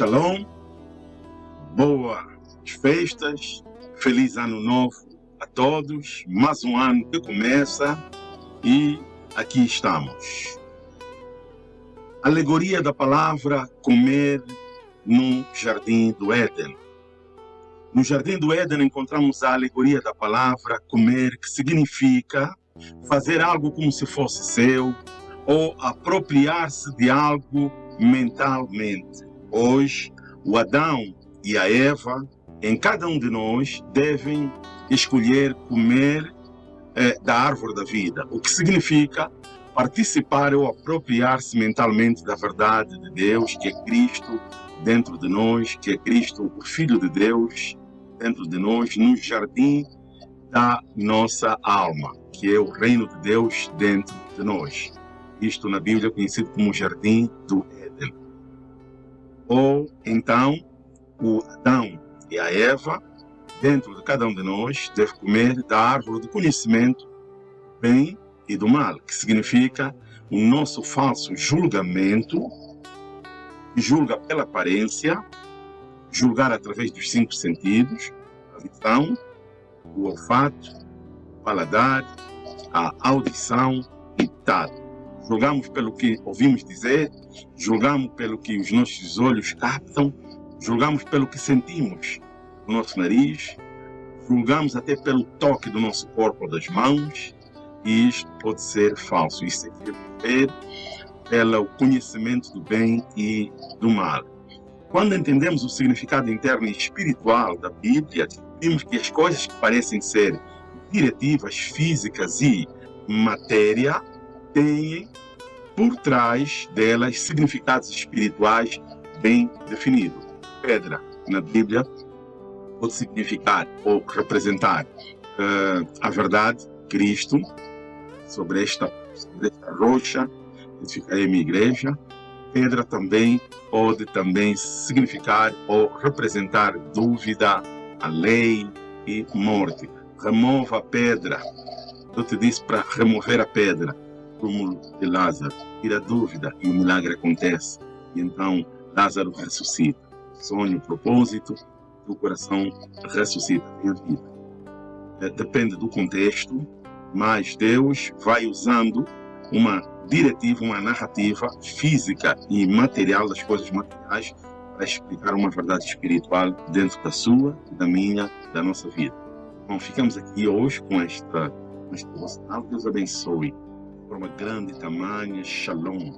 Shalom, boas festas, feliz ano novo a todos, mais um ano que começa e aqui estamos. Alegoria da palavra comer no jardim do Éden. No jardim do Éden encontramos a alegoria da palavra comer, que significa fazer algo como se fosse seu ou apropriar-se de algo mentalmente. Hoje, o Adão e a Eva, em cada um de nós, devem escolher comer eh, da árvore da vida, o que significa participar ou apropriar-se mentalmente da verdade de Deus, que é Cristo dentro de nós, que é Cristo, o Filho de Deus, dentro de nós, no jardim da nossa alma, que é o reino de Deus dentro de nós. Isto na Bíblia é conhecido como o jardim do Éden. Ou então, o Adão e a Eva, dentro de cada um de nós, deve comer da árvore do conhecimento bem e do mal, que significa o nosso falso julgamento, julga pela aparência, julgar através dos cinco sentidos, a visão, o olfato, o paladar, a audição e tato. Julgamos pelo que ouvimos dizer, julgamos pelo que os nossos olhos captam, julgamos pelo que sentimos no nosso nariz, julgamos até pelo toque do nosso corpo das mãos, e isto pode ser falso. Isso é ver pelo conhecimento do bem e do mal. Quando entendemos o significado interno e espiritual da Bíblia, vimos que as coisas que parecem ser diretivas físicas e matéria têm por trás delas significados espirituais bem definidos. Pedra, na Bíblia, pode significar ou representar uh, a verdade, Cristo, sobre esta, sobre esta rocha, edificarei minha igreja. Pedra também pode também significar ou representar dúvida, a lei e morte. Remova a pedra. Eu te disse para remover a pedra túmulo de Lázaro. Tira dúvida e o milagre acontece. E então Lázaro ressuscita. Sonho, propósito, o coração ressuscita, tem vida. É, depende do contexto, mas Deus vai usando uma diretiva, uma narrativa física e material das coisas materiais para explicar uma verdade espiritual dentro da sua, da minha, da nossa vida. Bom, ficamos aqui hoje com esta, com. Deus abençoe. Forma grande, tamanha, shalom.